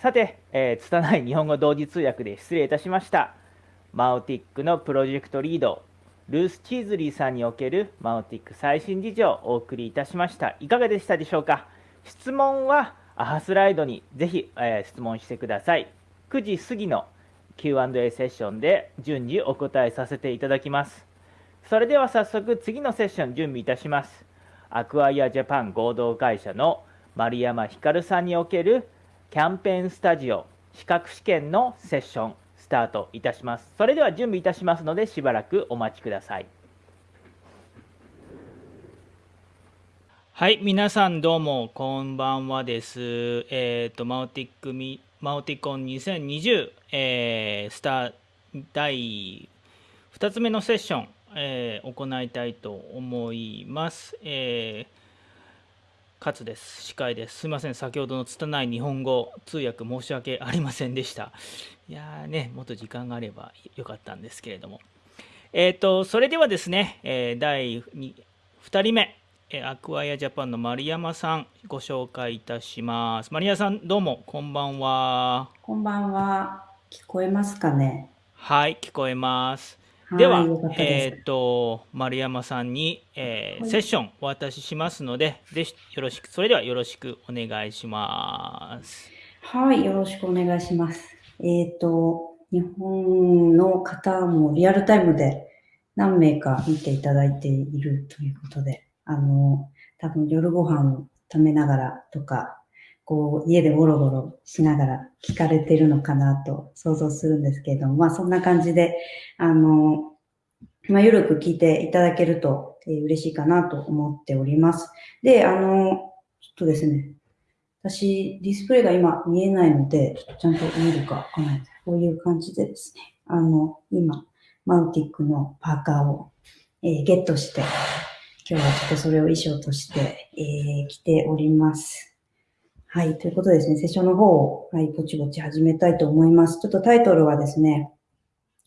さて、えー、拙い日本語同時通訳で失礼いたしました。マオティックのプロジェクトリード、ルース・チーズリーさんにおけるマオティック最新事情をお送りいたしました。いかがでしたでしょうか？質問はアハスライドにぜひ、えー、質問してください。9時過ぎの Q&A セッションで順次お答えさせていただきます。それでは早速次のセッション準備いたします。アクアイアジャパン合同会社の丸山光さんにおけるキャンペーンスタジオ資格試験のセッションスタートいたします。それでは準備いたしますのでしばらくお待ちください。はい、皆さんどうもこんばんはです。えっ、ー、と、マウティックミ、マウティコン2020、えー、スター第2つ目のセッション、えー、行いたいと思います。えー勝です。司会です。すみません。先ほどの拙い日本語通訳申し訳ありませんでした。いやーね、もっと時間があればよかったんですけれども。えっ、ー、と、それではですね、えー、第 2, 2人目、えアクアイアジャパンの丸山さん、ご紹介いたします。丸山さん、どうも、こんばんは。こんばんは。聞こえますかね？はい、聞こえます。では、えっ、ー、と、丸山さんに、えー、セッションお渡ししますので、ぜひよろしく、それではよろしくお願いします。はい、よろしくお願いします。えっ、ー、と、日本の方もリアルタイムで何名か見ていただいているということで、あの、多分夜ご飯を食べながらとか、こう、家でゴロゴロしながら聞かれてるのかなと想像するんですけれども、まあそんな感じで、あの、まあ、ゆるく聞いていただけると、えー、嬉しいかなと思っております。で、あの、ちょっとですね、私、ディスプレイが今見えないので、ちゃんと見るかわかんないです。こういう感じでですね、あの、今、マウティックのパーカーを、えー、ゲットして、今日はちょっとそれを衣装として、えー、着ております。はい。ということでですね、セッションの方を、はい、ぼちぼち始めたいと思います。ちょっとタイトルはですね、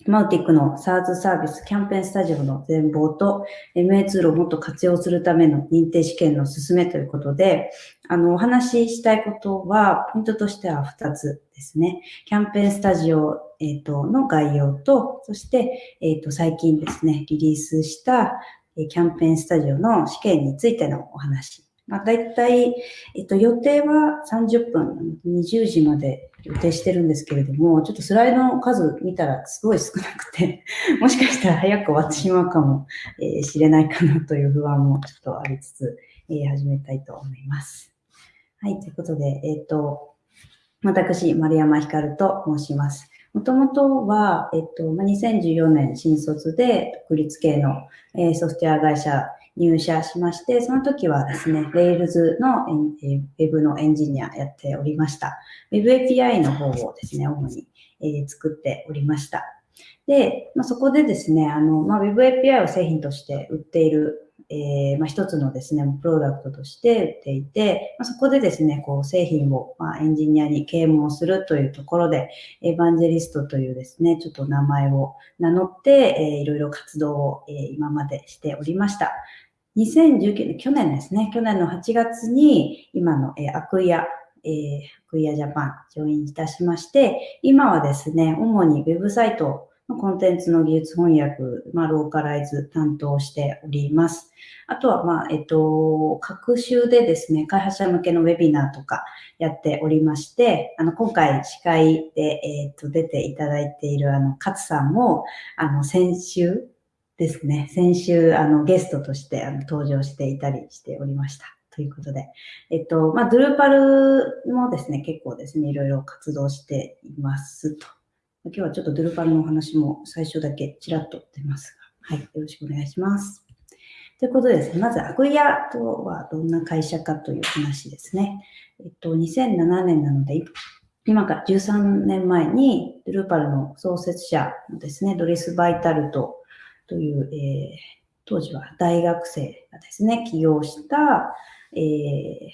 マウティックの SARS サービスキャンペーンスタジオの全貌と MA ツールをもっと活用するための認定試験の進めということで、あの、お話ししたいことは、ポイントとしては2つですね。キャンペーンスタジオ、えー、との概要と、そして、えっ、ー、と、最近ですね、リリースしたキャンペーンスタジオの試験についてのお話まあ、大体、えっと、予定は30分、20時まで予定してるんですけれども、ちょっとスライドの数見たらすごい少なくて、もしかしたら早く終わってしまうかもえー、しれないかなという不安もちょっとありつつ、えー、始めたいと思います。はい、ということで、えっ、ー、と、私、丸山ひかると申します。もともとは、えっと、2014年新卒で独立系の、えー、ソフトウェア会社入社しまして、その時はですね、Rails の Web のエンジニアやっておりました。Web API の方をですね、主に、え、作っておりました。で、まあ、そこでですね、あの、まあ、Web API を製品として売っているえー、まあ、一つのですね、プロダクトとして売っていて、まあ、そこでですね、こう製品を、まあ、エンジニアに啓蒙するというところで、エヴァンジェリストというですね、ちょっと名前を名乗って、えー、いろいろ活動を、えー、今までしておりました。2019年、去年ですね、去年の8月に今の、えー、アクイア、えー、アクイアジャパン、ジョインいたしまして、今はですね、主にウェブサイトのコンテンツの技術翻訳、まあ、ローカライズ担当しております。あとは、まあ、えっと、各週でですね、開発者向けのウェビナーとかやっておりまして、あの、今回司会で、えっと、出ていただいている、あの、勝さんも、あの、先週ですね、先週、あの、ゲストとしてあの登場していたりしておりました。ということで、えっと、まあ、ドゥルーパルもですね、結構ですね、いろいろ活動していますと今日はちょっとドゥルパルのお話も最初だけちらっと出ますが、はい、よろしくお願いします。ということでですね、まずアグイアとはどんな会社かという話ですね。えっと、2007年なので、今から13年前にドゥルパルの創設者のですね、ドリス・バイタルトという、えー、当時は大学生がですね、起業した、えー、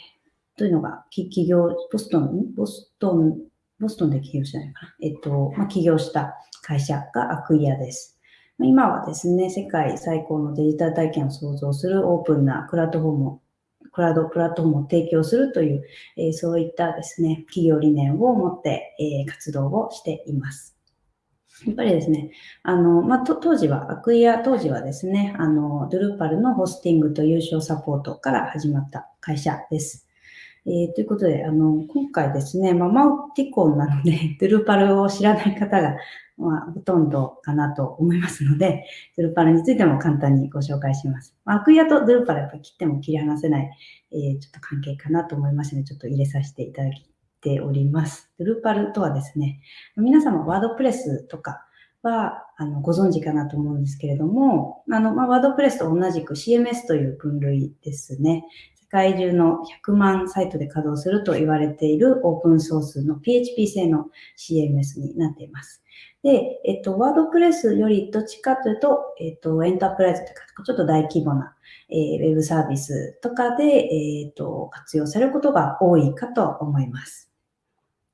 というのが、起業、ボストン、ボストンボストンで起業したのかな？えっと、まあ、起業した会社がアクイアです。今はですね、世界最高のデジタル体験を創造するオープンなプラットフォーム、クラウドプラットフォームを提供するという、えそういったですね、企業理念を持って、え活動をしています。やっぱりですね、あの、まあ、当時は、アクイア当時はですね、あの、ドゥルーパルのホスティングと優勝サポートから始まった会社です。えー、ということで、あの、今回ですね、まあ、マウティコンなので、ドゥルパルを知らない方が、まあ、ほとんどかなと思いますので、ドゥルパルについても簡単にご紹介します。まあ、アクイアとドゥルパルやっぱ切っても切り離せない、えー、ちょっと関係かなと思いますので、ちょっと入れさせていただきております。ドゥルパルとはですね、皆様ワードプレスとかはあのご存知かなと思うんですけれども、あの、まあ、ワードプレスと同じく CMS という分類ですね。世界中の100万サイトで稼働すると言われているオープンソースの PHP 製の CMS になっています。で、えっと、ワードプレスよりどっちかというと、えっと、エンタープライズというか、ちょっと大規模な、えー、ウェブサービスとかで、えっと、活用されることが多いかと思います。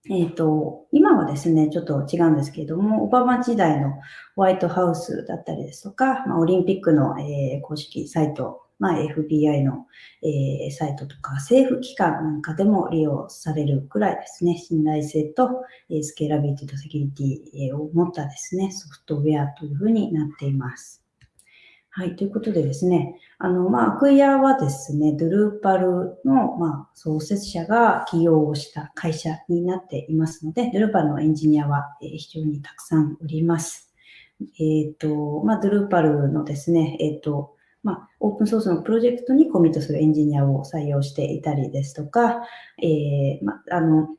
えっ、ー、と、今はですね、ちょっと違うんですけれども、オバマ時代のホワイトハウスだったりですとか、まあ、オリンピックの、えー、公式サイト、まあ、FBI の、えー、サイトとか、政府機関なんかでも利用されるくらいですね、信頼性と、えー、スケーラビリティとセキュリティを持ったですね、ソフトウェアというふうになっています。はい。ということでですね、あの、まあ、アクイアはですね、ドゥルーパルの、まあ、創設者が起用をした会社になっていますので、ドゥルーパルのエンジニアは、え非常にたくさんおります。えっ、ー、と、まあ、ドゥルーパルのですね、えっ、ー、と、まあ、オープンソースのプロジェクトにコミットするエンジニアを採用していたりですとか、えー、まあ、あの、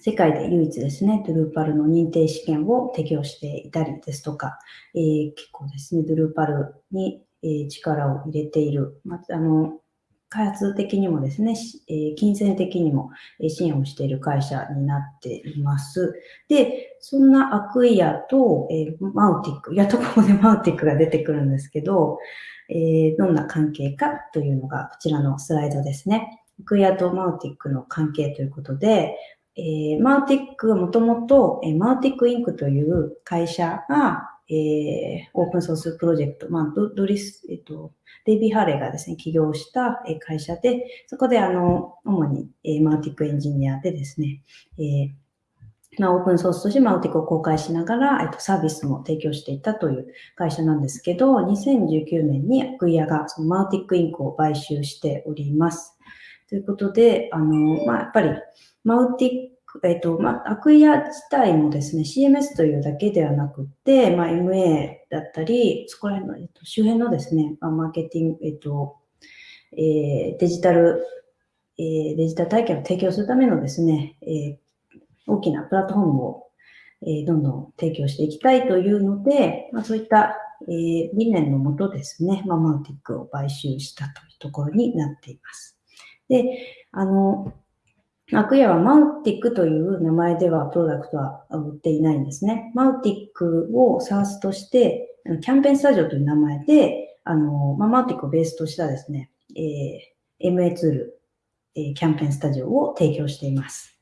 世界で唯一ですね、ドゥルーパルの認定試験を適用していたりですとか、えー、結構ですね、ドゥルーパルに、え、力を入れている、まあの開発的にもですね、え、金銭的にも支援をしている会社になっています。で、そんなアクイアと、え、マウティック、やっとここで マウティックが出てくるんですけど、え、どんな関係かというのがこちらのスライドですね。アクイアとマウティックの関係ということで、え、マウティックはもともと、え、マウティックインクという会社が、えー、オープンソースプロジェクト、まあ、ドリス、えっ、と、デイビー・ハーレーがですね、起業した会社で、そこであの、主に、えー、マウティックエンジニアでですね、えーまあ、オープンソースとしてマウティックを公開しながら、えっと、サービスも提供していたという会社なんですけど、2019年にアクイアがそのマウティックインクを買収しております。ということで、あの、まあ、やっぱり、マウティック、えっ、と、まあ、アクイア自体もですね、CMS というだけではなくて、まあ、MA だったり、そこら辺の、えっと、周辺のですね、まあ、マーケティング、えっと、えー、デジタル、えー、デジタル体験を提供するためのですね、えー、大きなプラットフォームを、え、どんどん提供していきたいというので、まあ、そういった、え、理念のもとですね、まあ、マウティックを買収したというところになっています。で、あの、アクヤはマウティックという名前ではプロダクトは売っていないんですね。マウティックを SARS として、キャンペーンスタジオという名前で、あの、まあ、マウティックをベースとしたですね、えー、MA ツール、えー、キャンペーンスタジオを提供しています。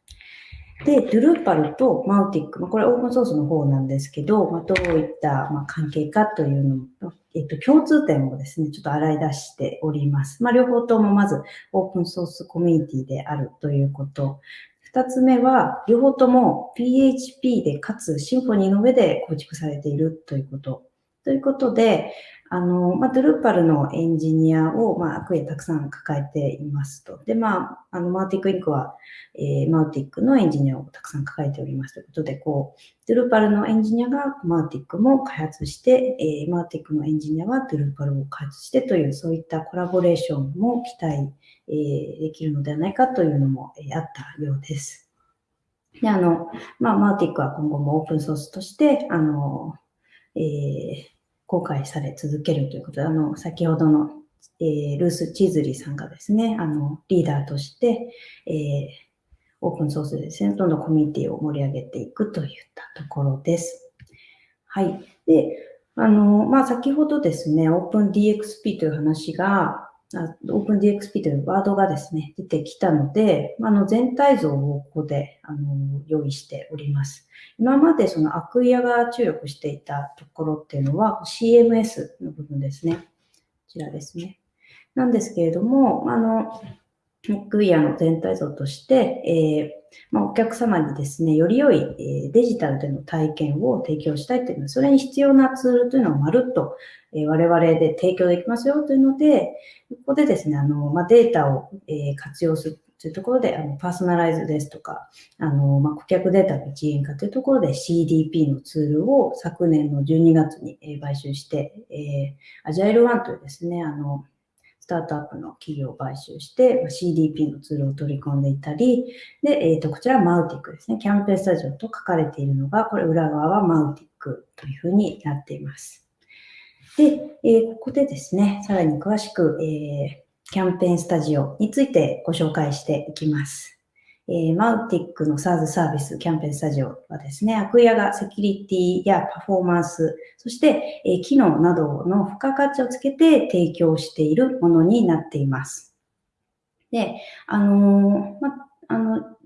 で、ドゥルーパルとマウティック、まあ、これオープンソースの方なんですけど、まあ、どういった、まあ、関係かというのも、えっと、共通点をですね、ちょっと洗い出しております。まあ、両方ともまずオープンソースコミュニティであるということ。二つ目は、両方とも PHP でかつシンフォニーの上で構築されているということ。ということで、あの、まあ、ドゥルーパルのエンジニアを、まあ、アクエたくさん抱えていますと。で、まあ、あの、マーティックインクは、えー、マウティックのエンジニアをたくさん抱えておりますということで、こう、ドゥルーパルのエンジニアがマウティックも開発して、えー、マウティックのエンジニアはドゥルーパルを開発してという、そういったコラボレーションも期待、えー、できるのではないかというのも、えー、あったようです。で、あの、まあ、マウティックは今後もオープンソースとして、あの、えー、公開され続けるということで、あの、先ほどの、えー、ルース・チーズリーさんがですね、あの、リーダーとして、えー、オープンソースでですね、どんどんコミュニティを盛り上げていくといったところです。はい。で、あの、まあ、先ほどですね、オープン DXP という話が、オープン DXP というワードがですね、出てきたので、あの全体像をここであの用意しております。今までそのアクイアが注力していたところっていうのは CMS の部分ですね。こちらですね。なんですけれども、あの、クイアの全体像として、えーまあ、お客様にですね、より良い、デジタルでの体験を提供したいというのは、それに必要なツールというのをまるっと、我々で提供できますよというので、ここでですね、あの、まあ、データを、活用するというところで、あのパーソナライズですとか、あの、まあ、顧客データの一元化というところで CDP のツールを昨年の12月に、買収して、えー、アジャイルワンというですね、あの、スタートアップの企業を買収して、CDP のツールを取り込んでいたり、で、えっ、ー、と、こちらはマウティックですね。キャンペーンスタジオと書かれているのが、これ裏側はマウティックというふうになっています。で、えー、ここでですね、さらに詳しく、えー、キャンペーンスタジオについてご紹介していきます。えー、マウティックの SaaS サービスキャンペーンスタジオはですね、アクイアがセキュリティやパフォーマンス、そして、えー、機能などの付加価値をつけて提供しているものになっています。で、あのー、ま、あの、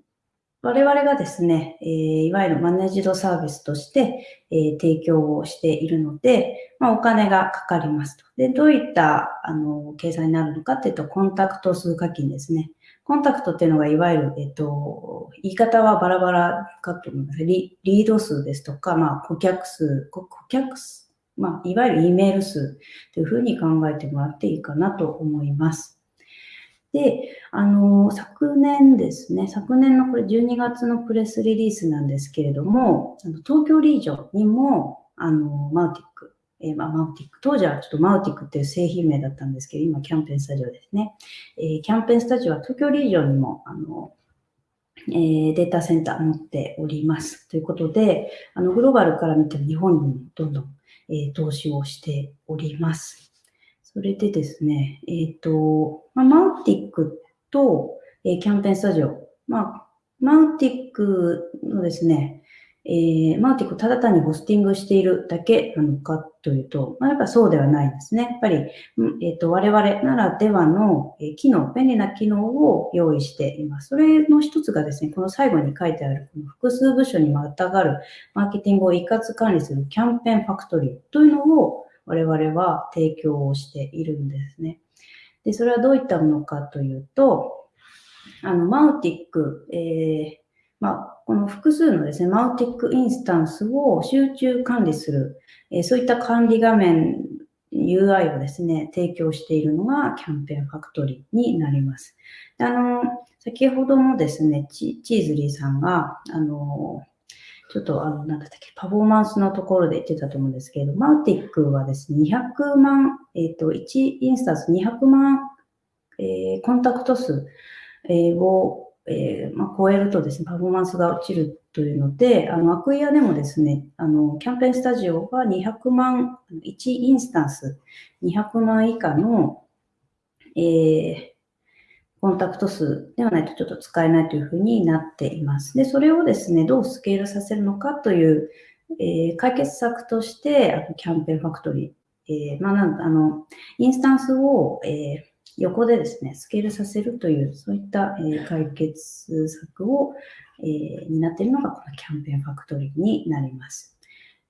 我々がですね、えー、いわゆるマネージドサービスとして、えー、提供をしているので、まあ、お金がかかりますと。で、どういった、あの、計算になるのかっていうと、コンタクト数課金ですね。コンタクトっていうのがいわゆる、えっと、言い方はバラバラかと思います。リリード数ですとか、まあ、顧客数、顧客数、まあ、いわゆる E メール数というふうに考えてもらっていいかなと思います。で、あの、昨年ですね、昨年のこれ12月のプレスリリースなんですけれども、東京リージョンにも、あの、マウティック、えー、まあ、マウティック。当時はちょっとマウティックっていう製品名だったんですけど、今キャンペーンスタジオですね。えー、キャンペーンスタジオは東京リージョンにも、あの、えー、データセンター持っております。ということで、あの、グローバルから見て日本にもどんどん、えー、投資をしております。それでですね、えっ、と、まあ、マウティックと、えキャンペーンスタジオ。まあ、マウティックのですね、えー、マーティックただ単にホスティングしているだけなのかというと、まあ、やっぱそうではないんですね。やっぱり、えっ、ー、と、我々ならではの、え機能、便利な機能を用意しています。それの一つがですね、この最後に書いてある、この複数部署にまたがるマーケティングを一括管理するキャンペーンファクトリーというのを我々は提供をしているんですね。で、それはどういったものかというと、あの、マウティック、えーまあ、この複数のですね、マウティックインスタンスを集中管理する、えそういった管理画面 UI をですね、提供しているのがキャンペーンファクトリーになります。あの、先ほどもですね、チーズリーさんが、あの、ちょっと、あの、なんだっけ、パフォーマンスのところで言ってたと思うんですけれど、マウティックはですね、200万、えっ、ー、と、1インスタンス200万、えー、コンタクト数、えー、をえー、まあ、超えるとですね、パフォーマンスが落ちるというので、あの、アクイアでもですね、あの、キャンペーンスタジオは200万、1インスタンス200万以下の、えー、コンタクト数ではないとちょっと使えないというふうになっています。で、それをですね、どうスケールさせるのかという、えー、解決策として、あのキャンペーンファクトリー、えー、まあ、なんあの、インスタンスを、えー横でですね、スケールさせるという、そういった、え解決策を、えー、担っているのがこのキャンペーンファクトリーになります。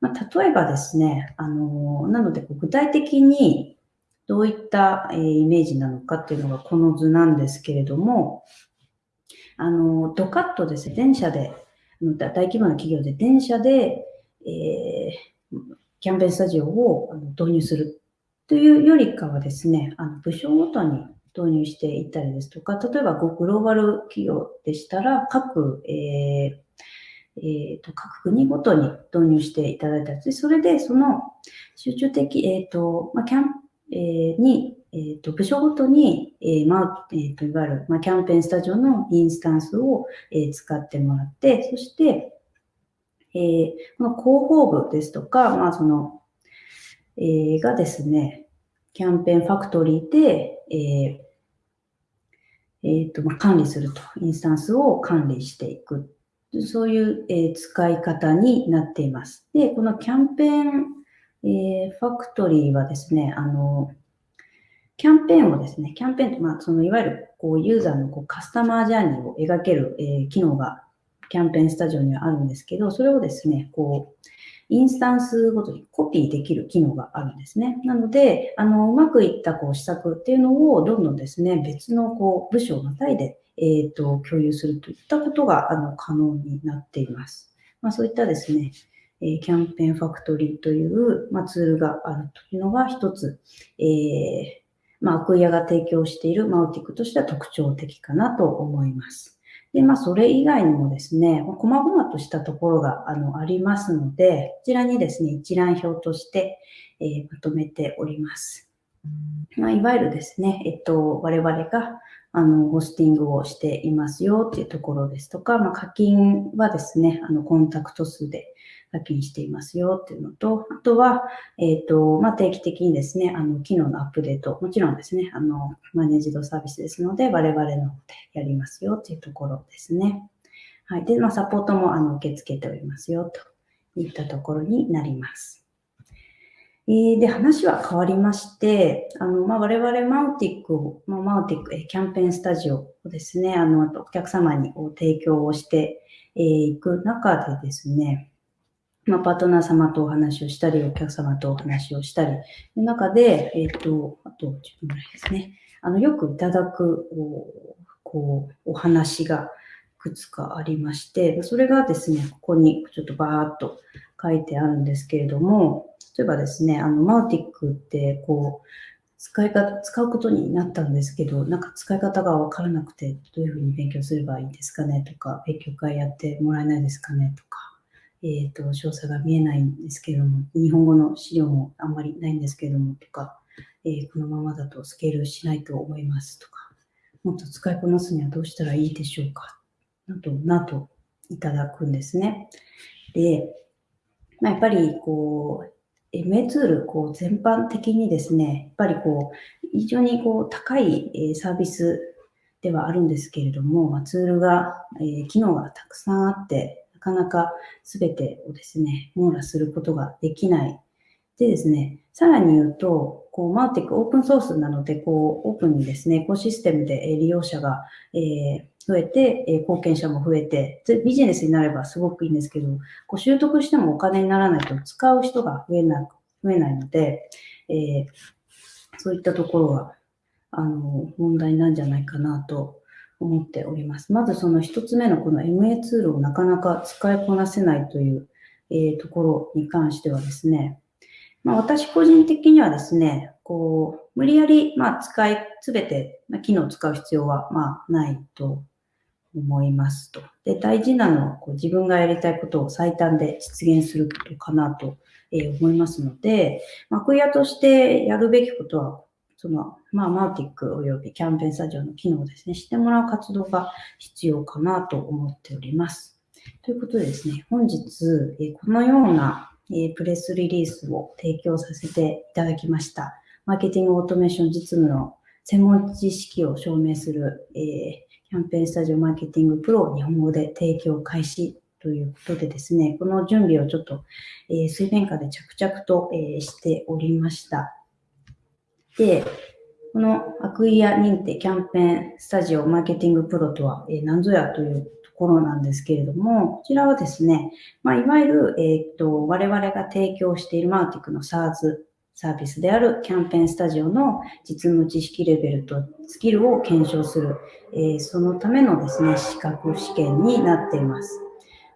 まあ、例えばですね、あのなので具体的にどういった、えイメージなのかっていうのがこの図なんですけれども、あのドカッとですね、電車で、大規模な企業で電車で、え、キャンペーンスタジオを導入するというよりかはですね、あの部署ごとに導入していったりですとか、例えばグローバル企業でしたら、各、えーえーと、各国ごとに導入していただいたりそれでその集中的、えーとまあ、キャンえー、に、えーと、部署ごとに、えーまあえーと、いわゆる、まあ、キャンペーンスタジオのインスタンスを、えー、使ってもらって、そして、えー、この広報部ですとか、まあ、そのえー、がですね、キャンペーンファクトリーで、えーえーとまあ、管理すると、インスタンスを管理していく。そういう、えー、使い方になっています。で、このキャンペーン、えー、ファクトリーはですね、あの、キャンペーンをですね、キャンペーンと、まあ、そのいわゆるこうユーザーのこうカスタマージャーニーを描ける、えー、機能がキャンペーンスタジオにはあるんですけど、それをですね、こう、インスタンスごとにコピーできる機能があるんですね。なので、あの、うまくいったこう施策っていうのをどんどんですね、別のこう部署をまたいで、えっ、ー、と、共有するといったことが、あの、可能になっています。まあ、そういったですね、えキャンペーンファクトリーという、まあ、ツールがあるというのが一つ、えー、まあ、アクイアが提供しているマウティックとしては特徴的かなと思います。で、まあ、それ以外にもですね、細々としたところがあのありますので、こちらにですね、一覧表として、えー、まとめております。まあ、いわゆるですね、えっと、我々があの、ホスティングをしていますよっていうところですとか、まあ、課金はですね、あの、コンタクト数で課金していますよっていうのと、あとは、えっ、ー、と、まあ、定期的にですね、あの、機能のアップデート、もちろんですね、あの、マネージドサービスですので、我々の方でやりますよっていうところですね。はい。で、まあ、サポートも、あの、受け付けておりますよといったところになります。えで、話は変わりまして、あの、まあ、我々マウティックを、まあ、マウティック、キャンペーンスタジオをですね、あの、お客様に提供をしていく中でですね、まあ、パートナー様とお話をしたり、お客様とお話をしたり、の中で、えっ、ー、と、あと10分ぐらいですね、あの、よくいただく、こう、お話がいくつかありまして、それがですね、ここにちょっとバーっと書いてあるんですけれども、例えばですね、あの、マウティックって、こう、使い方、使うことになったんですけど、なんか使い方がわからなくて、どういうふうに勉強すればいいですかねとか、勉強会やってもらえないですかねとか、えっ、ー、と、詳細が見えないんですけれども、日本語の資料もあんまりないんですけれども、とか、えー、このままだとスケールしないと思いますとか、もっと使いこなすにはどうしたらいいでしょうか、など、などいただくんですね。で、まあ、やっぱりこう、MA ツール、こう、全般的にですね、やっぱりこう、非常にこう、高いサービスではあるんですけれども、ツールが、え機能がたくさんあって、かなか全てをですね、網羅することができない。でですね、さらに言うと、こう、マーティックオープンソースなので、こう、オープンにですね、エコシステムで利用者が、えー、増えて、え貢献者も増えて、ビジネスになればすごくいいんですけど、こう習得してもお金にならないと使う人が増えな増えないので、えー、そういったところは、あの、問題なんじゃないかなと思っております。まずその一つ目のこの MA ツールをなかなか使いこなせないという、え、ところに関してはですね、まあ、私個人的にはですね、こう、無理やり、まあ、使い、すべて、ま、機能を使う必要は、まあ、ないと思いますと。で、大事なのは、こう自分がやりたいことを最短で実現することかなと、え、思いますので、まあ、クイアとしてやるべきことは、その、まあ、マーティックおよびキャンペーンスタジオの機能をですね、してもらう活動が必要かなと思っております。ということでですね、本日、えこのような、えプレスリリースを提供させていただきました。マーケティングオートメーション実務の専門知識を証明する、えキャンペーンスタジオマーケティングプロを日本語で提供開始ということでですね、この準備をちょっと、え水面下で着々と、えしておりました。で、このアクイア認定キャンペーンスタジオマーケティングプロとは、何ぞやというところなんですけれども、こちらはですね、まあ、いわゆる、えー、っと、我々が提供しているマーティックの SARS サービスであるキャンペーンスタジオの実務知識レベルとスキルを検証する、えー、そのためのですね、資格試験になっています。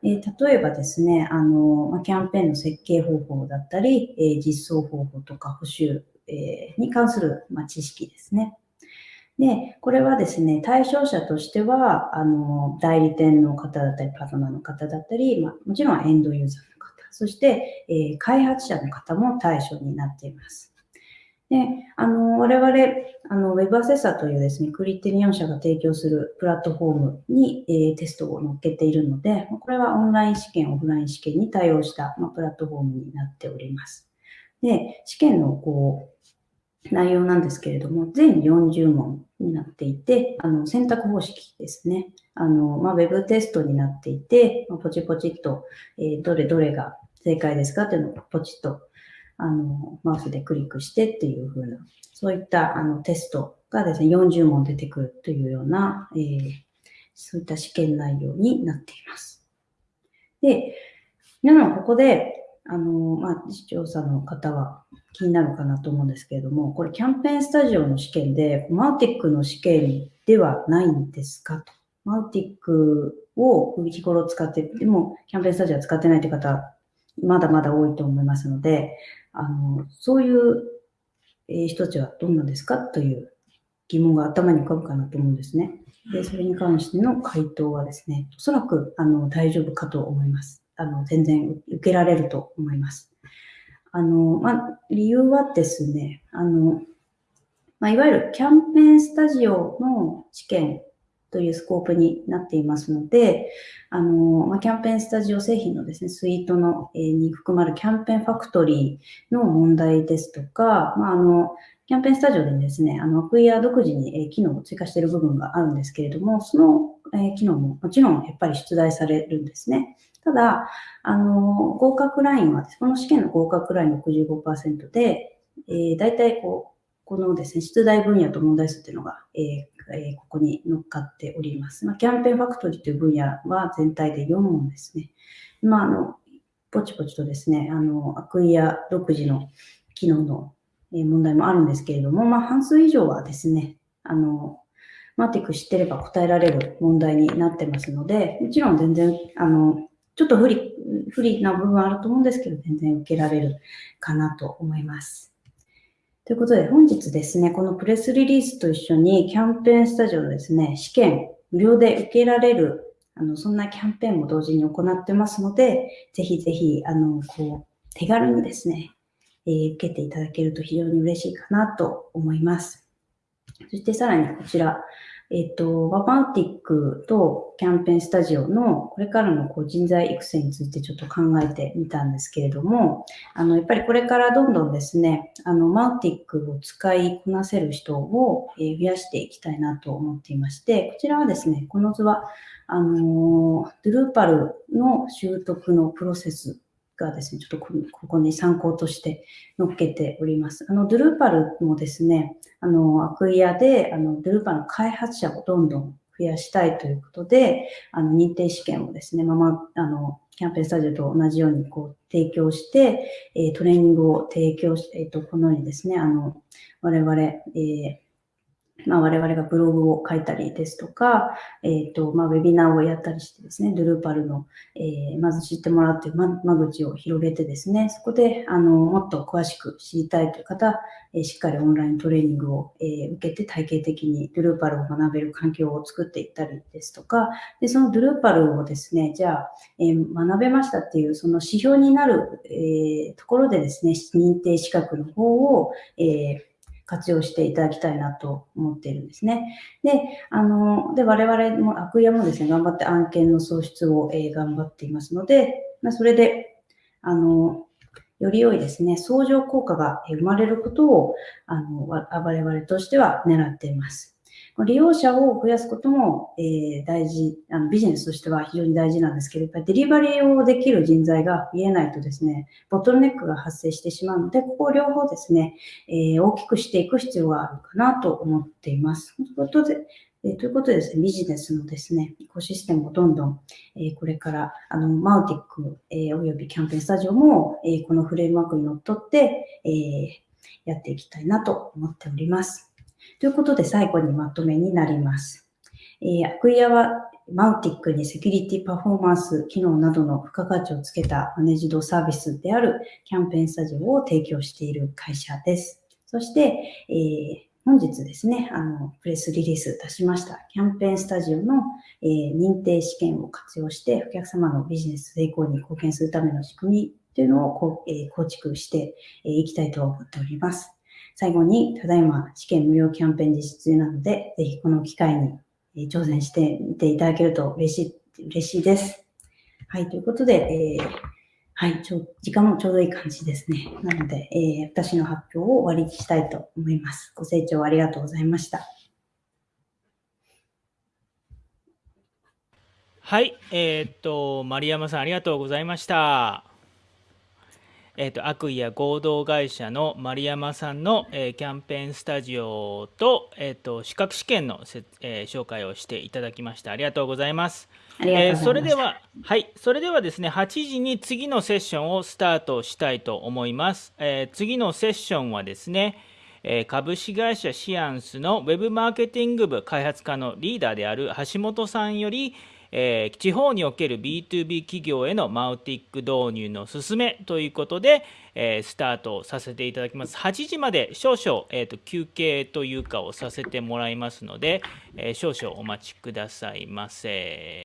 えー、例えばですね、あの、キャンペーンの設計方法だったり、えー、実装方法とか補修、えに関する、ま知識ですね。で、これはですね、対象者としては、あの、代理店の方だったり、パートナーの方だったり、まあ、もちろんエンドユーザーの方、そして、えー、開発者の方も対象になっています。で、あの、我々、あの、Web アセサというですね、クリテリオン社が提供するプラットフォームに、えー、テストを載っけているので、これはオンライン試験、オフライン試験に対応した、まあ、プラットフォームになっております。で、試験のこう、内容なんですけれども、全40問になっていて、あの、選択方式ですね。あの、まあ、ウェブテストになっていて、まポチポチっと、えー、どれどれが正解ですかっていうのをポチッと、あの、マウスでクリックしてっていう風な、そういったあのテストがですね、40問出てくるというような、えー、そういった試験内容になっています。で、皆さんここで、あの、まあ、視聴者の方は気になるかなと思うんですけれども、これキャンペーンスタジオの試験で、マウティックの試験ではないんですか？と。マウティックを日頃使って、でもキャンペーンスタジオは使ってないという方、まだまだ多いと思いますので、あの、そういう人たちはどんなですか？という疑問が頭に浮かぶかなと思うんですね。で、それに関しての回答はですね、おそらくあの大丈夫かと思います。あの、全然受けられると思います。あの、まあ、理由はですね、あの、まあ、いわゆるキャンペーンスタジオの試験というスコープになっていますので、あの、まあ、キャンペーンスタジオ製品のですね、スイートの、えー、に含まれるキャンペーンファクトリーの問題ですとか、まあ、あの、キャンペーンスタジオでですね、あの、クイア独自に、えー、機能を追加している部分があるんですけれども、その、えー、機能ももちろんやっぱり出題されるんですね。ただ、あの、合格ラインは、この試験の合格ライン65%で、えー、大体こう、このですね、出題分野と問題数っていうのが、えーえー、ここに乗っかっております。まあ、キャンペーンファクトリーという分野は全体で4問ですね。まあ、あの、ポチポチとですね、あの、アクイア独自の機能の問題もあるんですけれども、まあ、半数以上はですね、あの、マティック知ってれば答えられる問題になってますので、もちろん全然、あの、ちょっと不利、不利な部分はあると思うんですけど、全然受けられるかなと思います。ということで、本日ですね、このプレスリリースと一緒にキャンペーンスタジオのですね、試験無料で受けられる、あの、そんなキャンペーンも同時に行ってますので、ぜひぜひ、あの、こう、手軽にですね、えー、受けていただけると非常に嬉しいかなと思います。そしてさらにこちら、えっ、と、ワバウティックとキャンペーンスタジオのこれからのこう人材育成についてちょっと考えてみたんですけれども、あの、やっぱりこれからどんどんですね、あの、マウティックを使いこなせる人を増やしていきたいなと思っていまして、こちらはですね、この図は、あの、ドゥルーパルの習得のプロセスがですね、ちょっとここに参考として載っけております。あの、ドゥルーパルもですね、あの、アクイアで、あの、ドゥルーパルの開発者をどんどん増やしたいということで、あの、認定試験をですね、まま、あの、キャンペーンスタジオと同じようにこう提供して、え、トレーニングを提供して、えっ、ー、と、このようにですね、あの、我々、えーまあ、我々がブログを書いたりですとか、えっ、ー、と、まあ、ウェビナーをやったりしてですね、ドゥルーパルの、えー、まず知ってもらうという間口を広げてですね、そこで、あの、もっと詳しく知りたいという方、えー、しっかりオンライントレーニングを、えー、受けて体系的にドゥルーパルを学べる環境を作っていったりですとか、で、そのドゥルーパルをですね、じゃあ、え、学べましたっていう、その指標になる、えー、ところでですね、認定資格の方を、えー活用していただきたいなと思っているんですね。で、あの、で、我々も、アクイアもですね、頑張って案件の創出を、え、頑張っていますので、まあ、それで、あの、より良いですね、相乗効果が生まれることを、あの、我々としては狙っています。利用者を増やすことも、えー、大事あの、ビジネスとしては非常に大事なんですけど、やっぱりデリバリーをできる人材が増えないとですね、ボトルネックが発生してしまうので、ここを両方ですね、えー、大きくしていく必要があるかなと思っています。ということで、えー、ということでですね、ビジネスのですね、エコシステムをどんどん、えー、これから、あの、マウティック、えー、およびキャンペーンスタジオも、えー、このフレームワークにのっとって、えー、やっていきたいなと思っております。ということで最後にまとめになります。えー、アクイアはマウティックにセキュリティパフォーマンス機能などの付加価値をつけたマネジドサービスであるキャンペーンスタジオを提供している会社です。そして、えー、本日ですね、あの、プレスリリース出しましたキャンペーンスタジオの、えー、認定試験を活用してお客様のビジネス成功に貢献するための仕組みというのを、えー、構築していきたいと思っております。最後に、ただいま試験無料キャンペーン実施中なので、ぜひこの機会に挑戦してみていただけると嬉しい、嬉しいです。はい、ということで、えー、はい、ちょ、時間もちょうどいい感じですね。なので、えー、私の発表を終わりにしたいと思います。ご清聴ありがとうございました。はい、えー、っと、丸山さんありがとうございました。えーと、悪意や合同会社の丸山さんの、えー、キャンペーンスタジオと,、えーと、資格試験のせ、えー、紹介をしていただきました。ありがとうございます。えー、それでははいそれではですね8時に次のセッションをスタートしたいと思います、えー、次のセッションはですねえ株式会社シアンスのウェブマーケティング部開発課のリーダーである橋本さんより、えー、地方における B2B 企業へのマウティック導入の進めということで、えー、スタートさせていただきます。8時まで少々、えーと、休憩というかをさせてもらいますので、えー、少々お待ちくださいませ。